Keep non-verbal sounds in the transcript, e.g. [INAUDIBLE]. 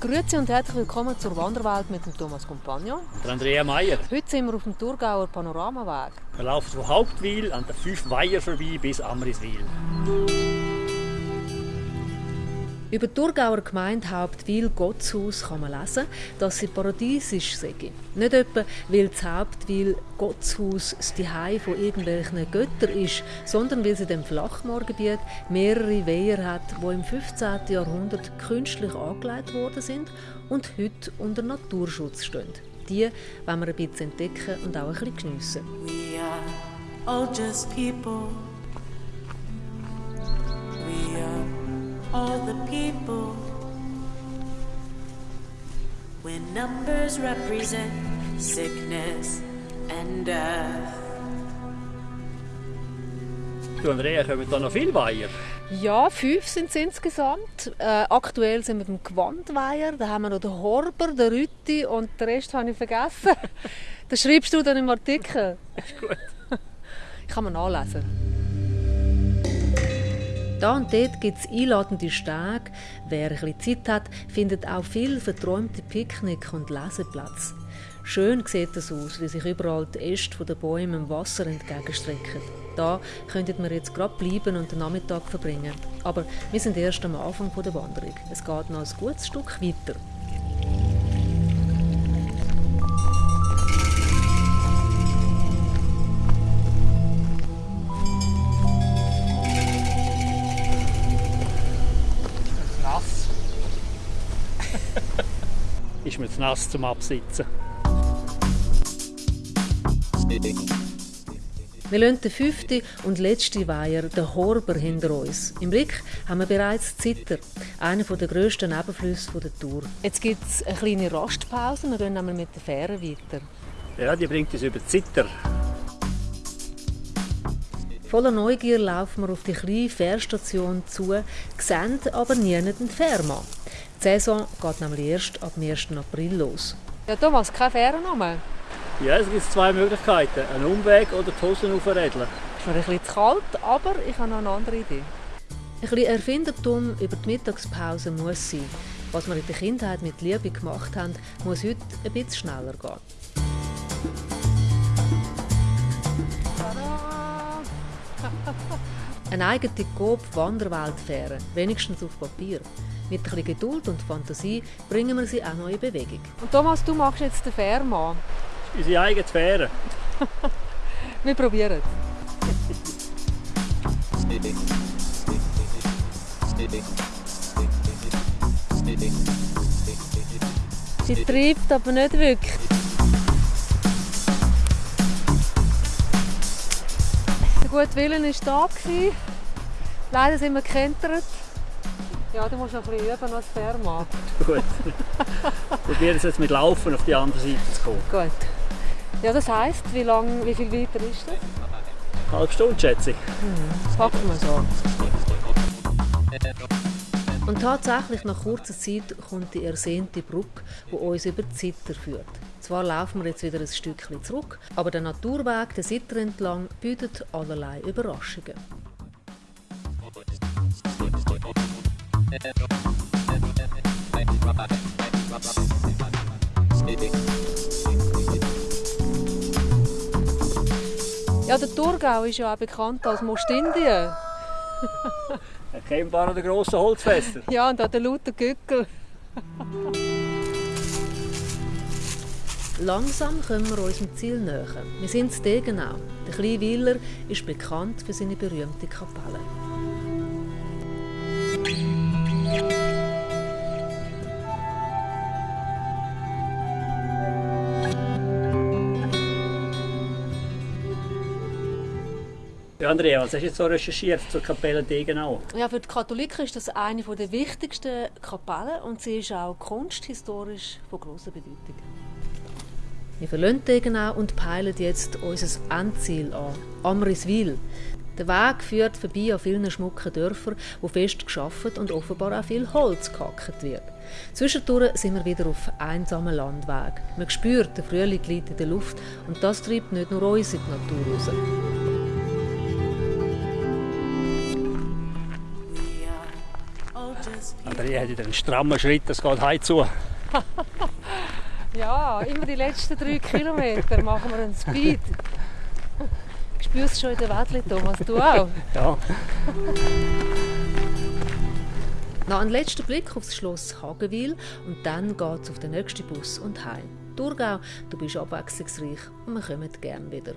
Grüezi und herzlich willkommen zur Wanderwelt mit dem Thomas Compagnon. Der Andrea Meier. Heute sind wir auf dem Thurgauer Panoramaweg. Wir laufen von Hauptwil an den fünf Weiher vorbei bis Amriswil. Über die Thurgauer Gemeinde Hauptwil Gottshaus kann man lesen, dass sie paradiesisch sei. Nicht etwa, weil das Hauptwil Gottshaus das Zuhause von irgendwelchen Göttern ist, sondern weil sie dem Flachmoorgebiet mehrere Weiher hat, die im 15. Jahrhundert künstlich angelegt worden sind und heute unter Naturschutz stehen. Die wollen wir ein bisschen entdecken und auch ein bisschen geniessen. We are all just people. All the people. When numbers represent sickness and death. Du Andrea, kommen da noch viele Weiher? Ja, fünf sind es insgesamt. Äh, aktuell sind wir beim Gewandweiher. Da haben wir noch den Horber, den Rütti und den Rest habe ich vergessen. [LAUGHS] das schreibst du dann im Artikel. Ist gut. [LAUGHS] Kann man nachlesen. Da und dort gibt es einladende Stege. Wer ein bisschen Zeit hat, findet auch viel verträumte Picknick- und Leseplätze. Schön sieht es aus, wie sich überall die Äste der Bäume im Wasser entgegenstrecken. Da könnten wir jetzt gerade bleiben und den Nachmittag verbringen. Aber wir sind erst am Anfang der Wanderung. Es geht noch ein gutes Stück weiter. Ist mir zu nass zum Absitzen. Wir lassen den fünften und letzten Weiher, den Horber, hinter uns. Im Blick haben wir bereits Zitter, einer der grössten Nebenflüsse der Tour. Jetzt gibt es eine kleine Rastpause, wir gehen mit der Fähre weiter. Ja, die bringt uns über die Zitter. Voller Neugier laufen wir auf die kleine Fährstation zu, sehen aber nie den Fährmann. Die Saison geht nämlich erst ab dem 1. April los. Ja, Thomas, keine Fährennummer. Ja, es gibt zwei Möglichkeiten. Einen Umweg oder die Hosen aufrädeln. Ist mir ein bisschen zu kalt, aber ich habe noch eine andere Idee. Ein bisschen Erfindertum über die Mittagspause muss sein. Was wir in der Kindheit mit Liebe gemacht haben, muss heute ein bisschen schneller gehen. [LAUGHS] Eine eigene Coop-Wanderweltfähre, wenigstens auf Papier. Mit ein bisschen Geduld und Fantasie bringen wir sie auch noch in Bewegung. Und Thomas, du machst jetzt den Fährmann. Unsere eigene Fähre. [LAUGHS] Wir probieren es. Sie treibt aber nicht wirklich. Der gute Willen war da. Leider sind wir gekentert. Ja, du musst noch ein bisschen üben als Fährmann. [LAUGHS] Gut. Probieren es jetzt mit Laufen auf die andere Seite zu kommen. Gut. Ja, das heisst, wie, lang, wie viel weiter ist das? Eine halbe Stunde, schätze ich. Packen wir so. Und tatsächlich, nach kurzer Zeit kommt die ersehnte Brücke, die uns über die Sitter führt. Zwar laufen wir jetzt wieder ein Stückchen zurück, aber der Naturweg der Sitter entlang bietet allerlei Überraschungen. Ja, der Thurgau ist ja auch bekannt als Mostindien. Erkennbar an den grossen Holzfässern. Ja, und an den lauten Gückel. Langsam kommen wir unserem Ziel näher. Wir sind in Degenau. Der kleine Wieler ist bekannt für seine berühmte Kapelle. Ja, Andrea, was hast du jetzt so recherchiert zur Kapelle Degenau? Ja, für die Katholiken ist das eine der wichtigsten Kapellen und sie ist auch kunsthistorisch von grosser Bedeutung. Wir verlassen Degenau und peilen jetzt unser Endziel an, Amriswil. Der Weg führt vorbei an vielen schmucken Dörfern, wo fest geschafft und offenbar auch viel Holz gehackt wird. Zwischendurch sind wir wieder auf einsamen Landweg. Man spürt, der Frühling liegt in der Luft und das treibt nicht nur uns in die Natur raus. Andrea hat wieder einen strammen Schritt, das geht heim zu. [LAUGHS] Ja, immer die letzten drei Kilometer machen wir einen Speed. Spürst du schon in der Wädli, Thomas? Du auch? Ja. Noch ein letzter Blick auf das Schloss Hagenwil und dann geht es auf den nächsten Bus und heim. Thurgau, du bist abwechslungsreich und wir kommen gerne wieder.